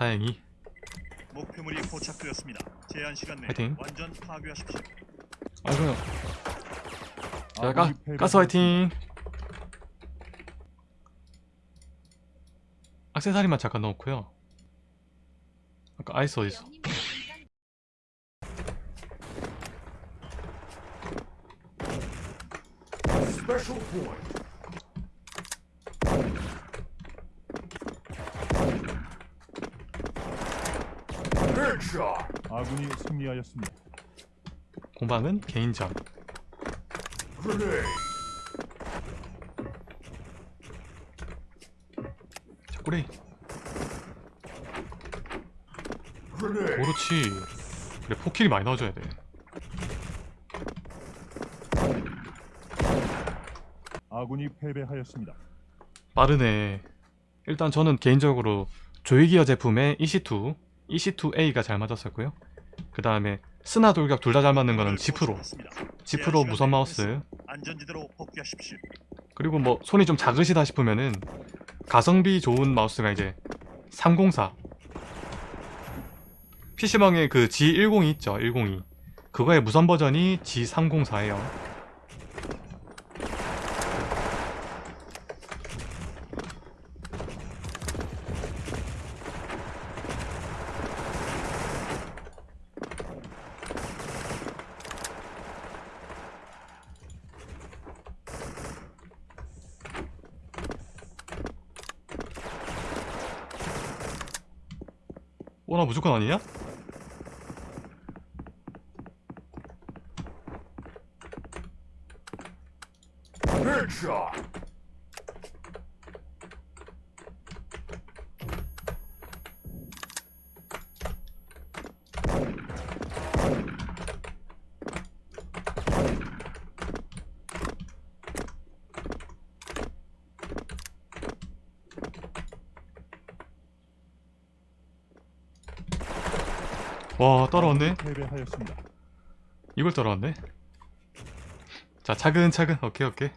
다행히 목표물이 포착되었습니다. 제한 시간 내에 화이팅. 완전 파괴하십시오. 아이고요 자 가, 아군이 패배하였습니다. 가스 화이팅 악세사리만 잠깐 넣고요 아까 아이스 어딨어 아군이 승리하였습니다. 공방은 개인전. 자 Grenade. 그렇지 그래 포킬이 많이 넣어줘야 돼 아군이 패배하였습니다. 빠르네 일단 저는 개인적으로 조이기어 제품의 EC2 EC2A가 잘 맞았었고요 그 다음에 스나 돌격 둘 다 잘 맞는 거는 지프로. 지프로 무선 마우스. 그리고 뭐 손이 좀 작으시다 싶으면은 가성비 좋은 마우스가 이제 304 PC방에 그 G102 있죠 102 그거의 무선 버전이 G304예요 무조건 아니냐? Headshot. 와 따라왔네. 패배하였습니다. 이걸 따라왔네. 자 차근차근. 오케이 오케이.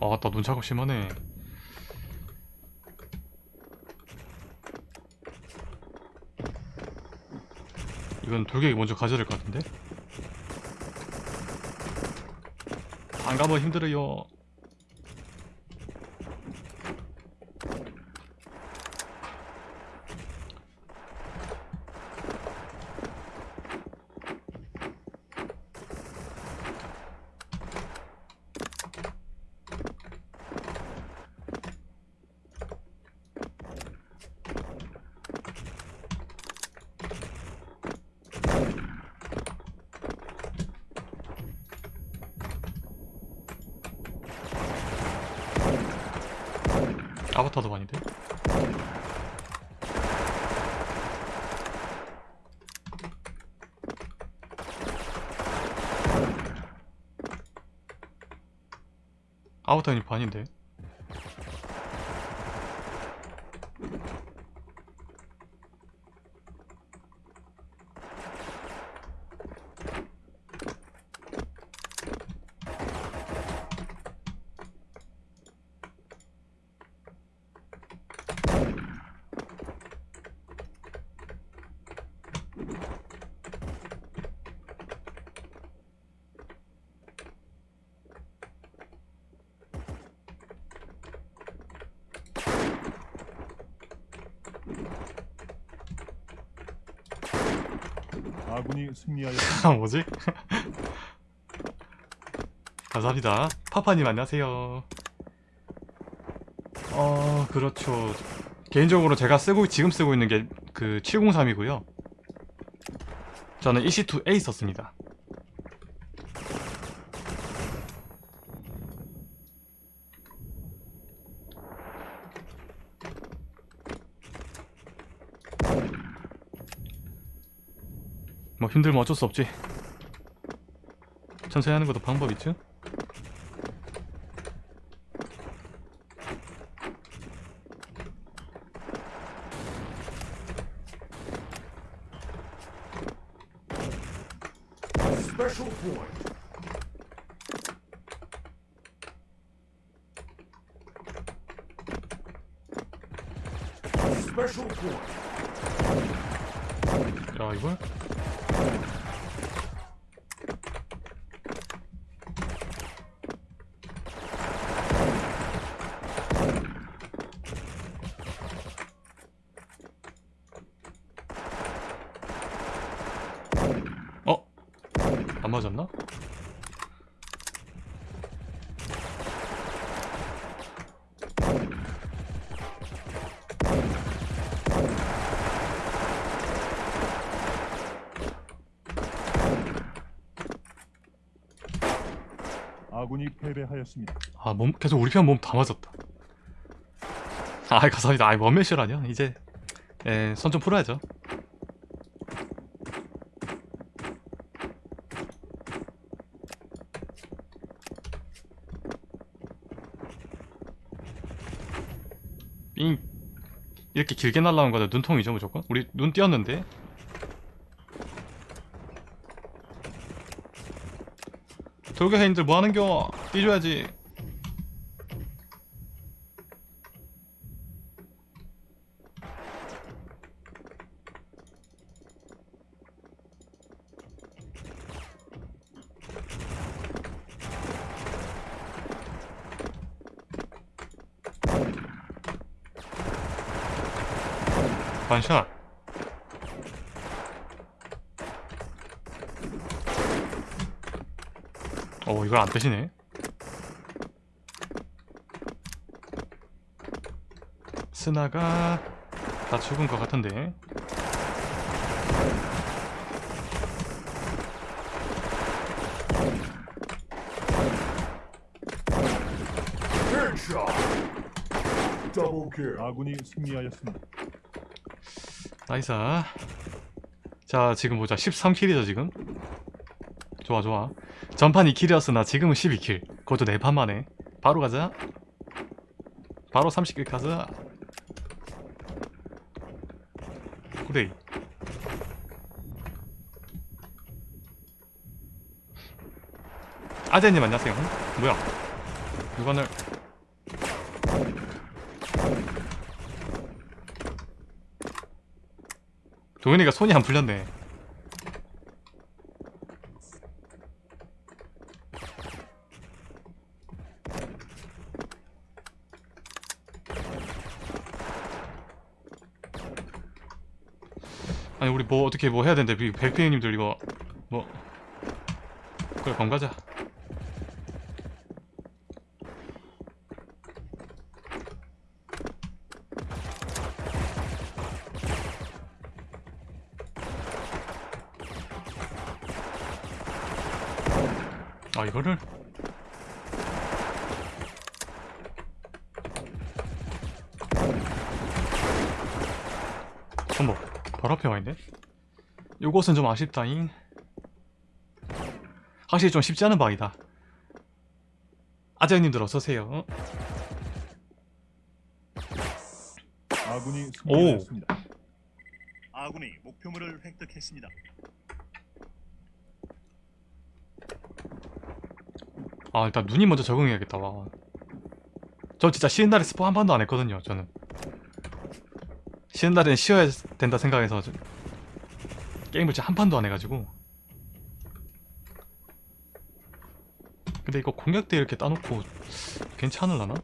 아나 눈차가 심하네 이건 돌격이 먼저 가져야 될 것 같은데 안 가면 힘들어요. 아바타도 아닌데? 아바타는 반인데? 아군이 승리하였습니다. 아 뭐지? 감사합니다 파파님 안녕하세요 어 그렇죠 개인적으로 제가 쓰고 지금 쓰고 있는 게 그 703이고요 저는 EC2A 썼습니다 뭐 힘들면 어쩔 수 없지 천천히 하는 것도 방법 있죠? Special point. Special point. 야 이걸? 어? 안 맞았나? 아군이 패배하였습니다. 아, 몸 계속 우리 편 몸 다 맞았다. 아, 감사합니다. 아, 원맨쇼 아니야? 이제 예, 손좀 풀어야죠. 삥 이렇게 길게 날라온 거는 눈통이죠 무조건? 우리 눈 띄었는데. 돌격해인들 뭐하는겨? 뛰줘야지 반샷 어 이걸 안 뜨시네 스나가 다 죽은 것 같은데. 아군이 승리하였습니다. 나이스. 자 지금 보자. 13킬이죠 지금? 좋아 좋아. 전판 2킬이었으나 지금은 12킬. 그것도 4판 만에 바로 가자. 바로 30킬 가자. 그래 아재님 안녕하세요. 뭐야? 누가늘 도현이가 손이 안 풀렸네. 아니 우리 뭐 어떻게 뭐 해야 되는데? 백피님들 이거 뭐. 그래 건가자 아 이거를? 어머 바로 앞에 와있네? 요것은 좀 아쉽다잉. 확실히 좀 쉽지 않은 방이다. 아재님들 어서오세요. 아군이 승리하였습니다. 아군이 목표물을 획득했습니다. 아 일단 눈이 먼저 적응해야겠다 와. 저 진짜 쉬는 날에 스포 한 번도 안 했거든요 저는 쉬는 날엔 쉬어야 된다 생각해서 저- 게임을 진짜 한 판도 안 해가지고 근데 이거 공격대 이렇게 따놓고 괜찮을라나?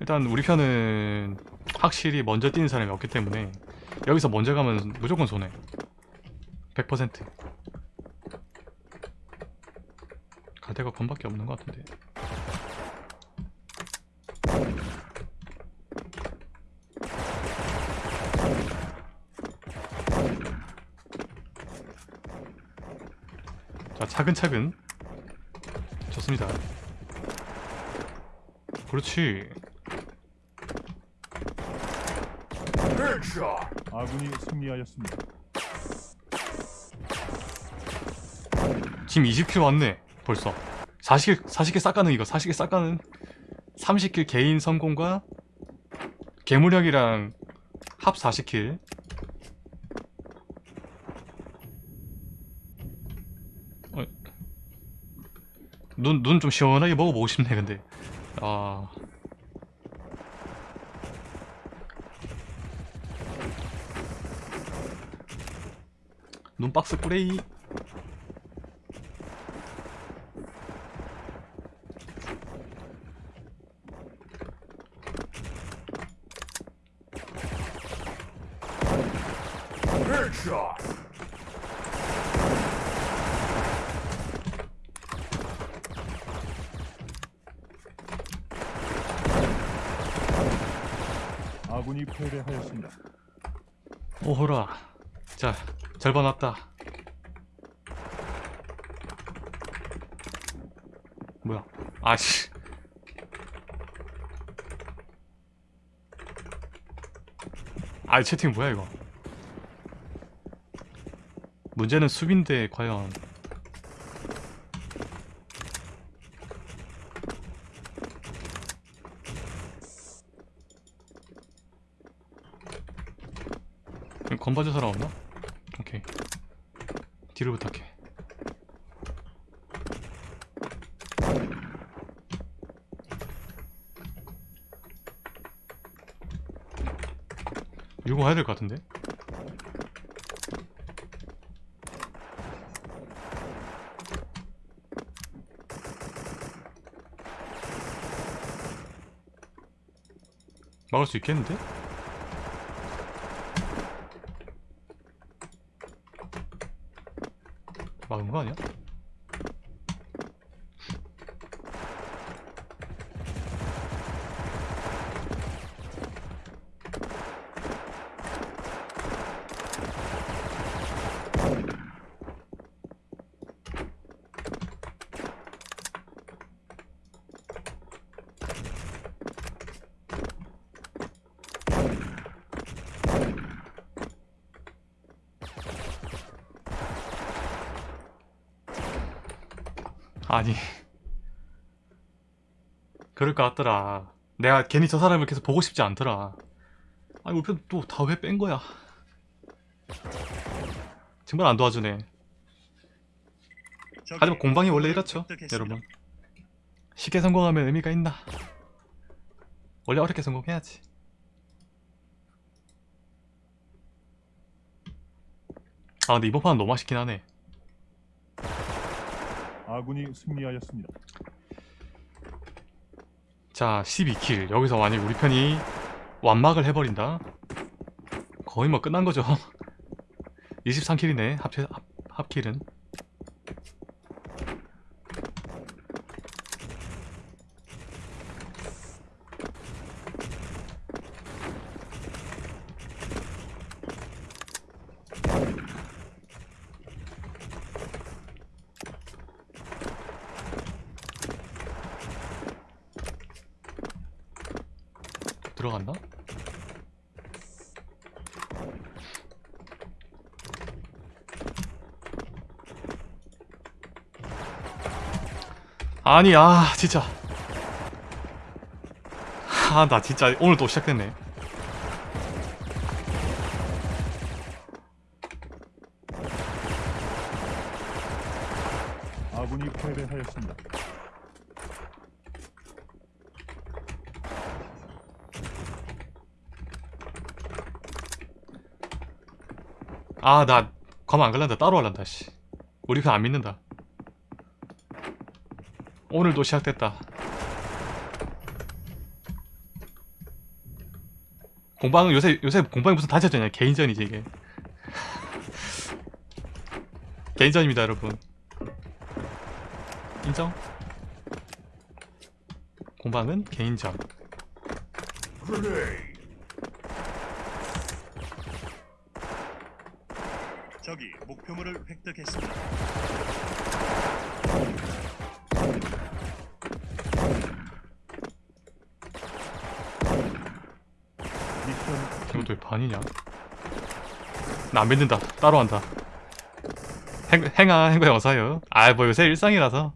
일단 우리 편은 확실히 먼저 뛰는 사람이 없기 때문에 여기서 먼저 가면 무조건 손해 100% 갈 데가 건밖에 없는 것 같은데 자 차근차근 좋습니다 그렇지. 아군이 승리하였습니다. 지금 20킬 왔네 벌써 40킬 40킬 싹가능 이거 40킬 싹가능 30킬 개인 성공과 괴물력 이랑 합 40킬. 어, 눈눈 좀 시원하게 먹어보고 싶네 근데. 아. 눈박스 플레이. 패배하였습니다. 오호라. 자 절반 왔다. 뭐야? 아씨. 아 채팅 뭐야 이거? 문제는 수빈데 과연 사람 없나? 오케이 뒤를 부탁해 유고해야 될 것 같은데? 막을 수 있겠는데? 막은 거 아니야? 아니. 그럴 것 같더라. 내가 괜히 저 사람을 계속 보고 싶지 않더라. 아니 우리 또다 왜 뺀 거야? 정말 안 도와주네. 하지만 공방이 원래 이렇죠. 여러분. 쉽게 성공하면 의미가 있나? 원래 어렵게 성공해야지. 아 근데 이번 판은 너무 맛있긴 하네 아군이 승리하였습니다. 자 12킬. 여기서 만약 우리 편이 완막을 해버린다? 거의 뭐 끝난 거죠. 23킬이네 합체 합, 합킬은 들어갔나? 아니 아 진짜 아 나 진짜 오늘 또 시작됐네 아군이 패배하였습니다. 아 나 가만 안 갈란다. 따로 할란다 씨. 우리 편안 믿는다. 오늘도 시작됐다. 공방은 요새 요새 공방이 무슨 단체전이야? 개인전이지 이게. 개인전입니다 여러분. 인정? 공방은 개인전 목표물을 획득했습니다. 왜 반이냐? 나 안 믿는다. 따로 한다. 행, 행아, 행거에 어서요. 아, 뭐 요새 일상이라서.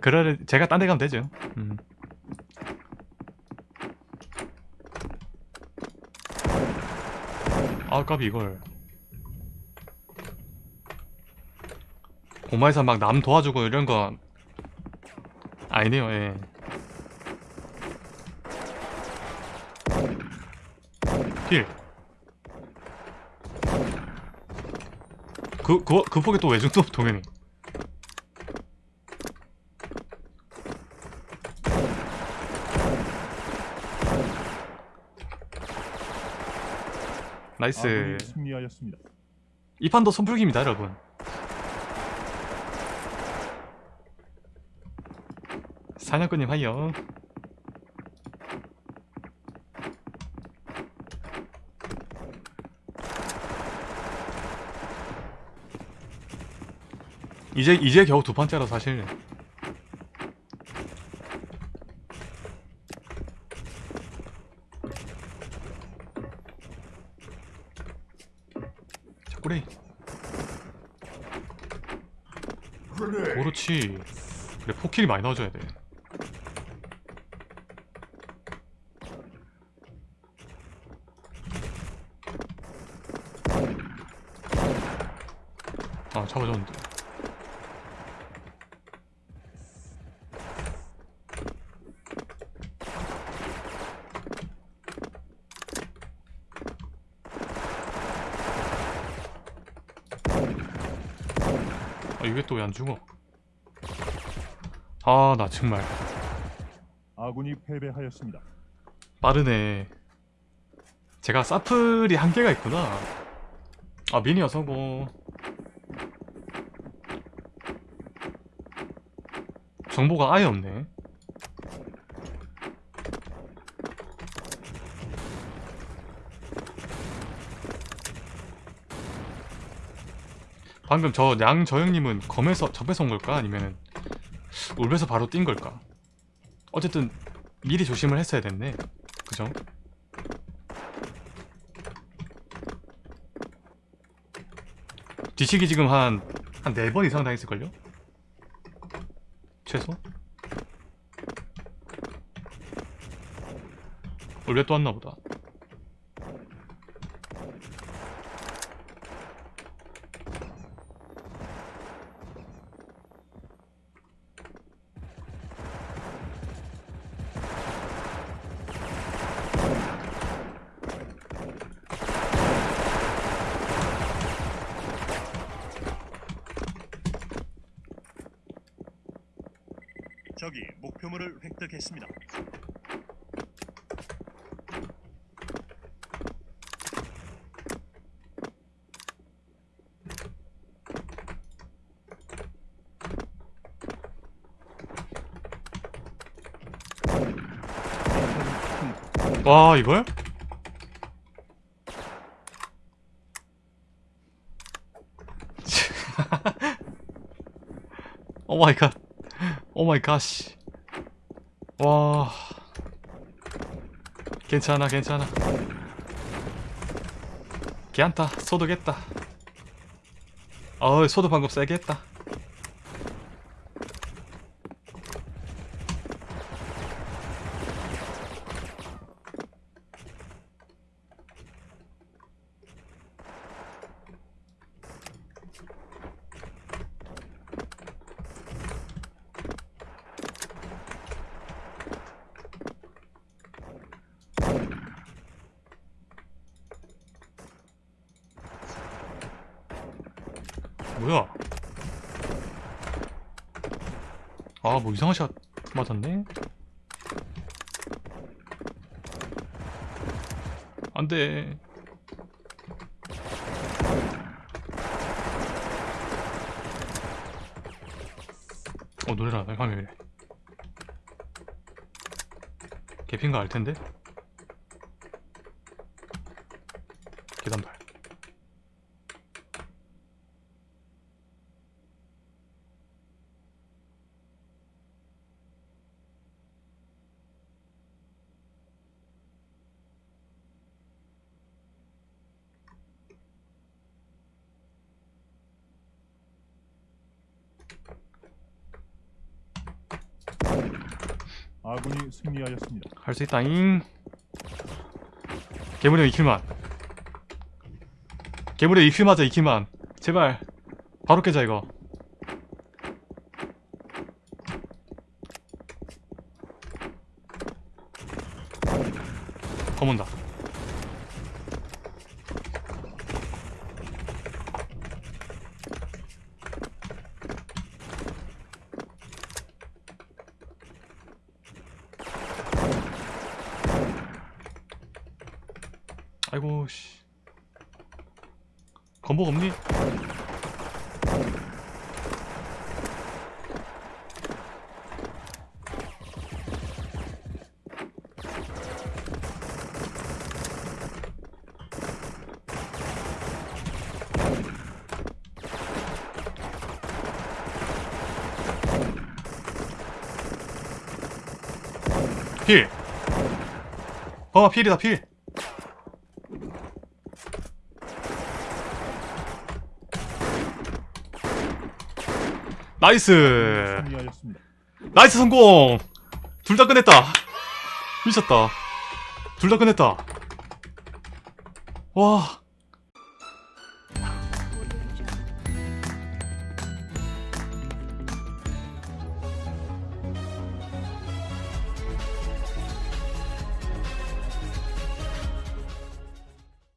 그래, 제가 딴 데 가면 되죠. 음. 아, 까비 이걸. 고마에서 막남 도와주고 이런 거 아니네요 예 필. 그, 그, 그 폭에 또 외중도 동현이. nice. 아군이 승리하였습니다. 이 판도 선불기입니다, 여러분. 사냥꾼님 하이요. 이제 이제 겨우 두 번째로 사실. 자, 꾸리. Grenade. 그렇지. 그래 포킬이 많이 넣어줘야 돼. 잡아줬는데. 아 이게 또 왜 안 죽어? 아 나 정말 아군이 패배하였습니다. 빠르네. 제가 사플이 한계가 있구나. 아 미니어 성공. 정보가 아예 없네. 방금 저 양저형님은 검에서 접에서 온 걸까? 아니면은 울베서 바로 뛴 걸까? 어쨌든 미리 조심을 했어야 됐네. 그죠? 뒤치기 지금 한, 한 네 번 이상 당했을걸요? 최소? 원래 또 왔나 보다. 적이 획득했습니다. 와, 이걸? 오 마이 갓. 오 마이 갓. 와. 괜찮아, 괜찮아. 괜찮다. 소독했다. 어이, 소독 방금 세게 했다. 뭐야? 아, 뭐 이상한 샷 맞았네? 안 돼. 어, 노래라, 나 화면에. 개핀가 알 텐데? 계단발. 아군이 승리하였습니다. 할 수 있다잉. 괴물이 이킬만. 괴물이 이킬 맞아 이킬만. 제발 바로 깨자 이거. 검은다. 아이고 씨 건복 없니? 필! 어 필이다 필! 나이스! 나이스 성공! 둘 다 끝냈다. 미쳤다. 둘 다 끝냈다. 와,